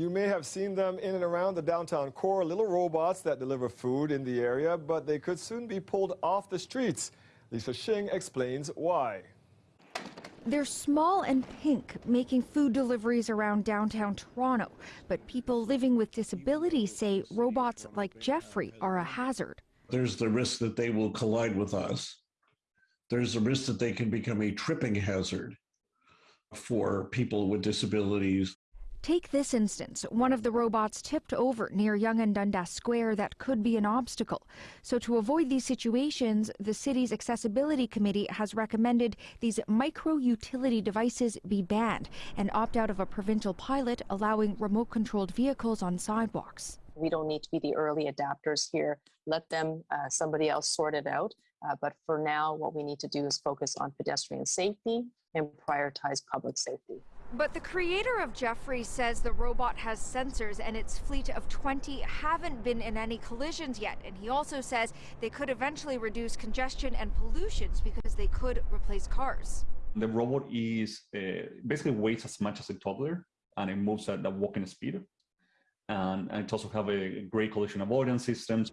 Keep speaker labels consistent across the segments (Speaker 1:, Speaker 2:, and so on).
Speaker 1: You may have seen them in and around the downtown core, little robots that deliver food in the area, but they could soon be pulled off the streets. Lisa Xing explains why.
Speaker 2: They're small and pink, making food deliveries around downtown Toronto. But people living with disabilities say robots like Geoffrey are a hazard.
Speaker 3: There's the risk that they will collide with us. There's the risk that they can become a tripping hazard for people with disabilities.
Speaker 2: Take this instance. One of the robots tipped over near Yonge and Dundas Square that could be an obstacle. So to avoid these situations, the city's accessibility committee has recommended these micro utility devices be banned and opt out of a provincial pilot allowing remote controlled vehicles on sidewalks.
Speaker 4: We don't need to be the early adapters here. Let them, uh, somebody else sort it out. Uh, but for now, what we need to do is focus on pedestrian safety and prioritize public safety.
Speaker 2: But the creator of Geoffrey says the robot has sensors and its fleet of 20 haven't been in any collisions yet. And he also says they could eventually reduce congestion and pollutions because they could replace cars.
Speaker 5: The robot is uh, basically weighs as much as a toddler and it moves at the walking speed. And, and it also have a great collision avoidance systems.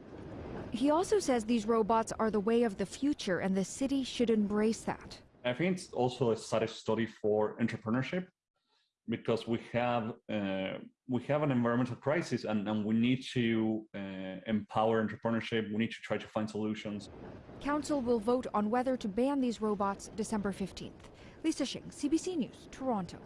Speaker 2: He also says these robots are the way of the future and the city should embrace that.
Speaker 5: I think it's also a study for entrepreneurship because we have uh, we have an environmental crisis and, and we need to uh, empower entrepreneurship. We need to try to find solutions.
Speaker 2: Council will vote on whether to ban these robots December 15th. Lisa Xing, CBC News, Toronto.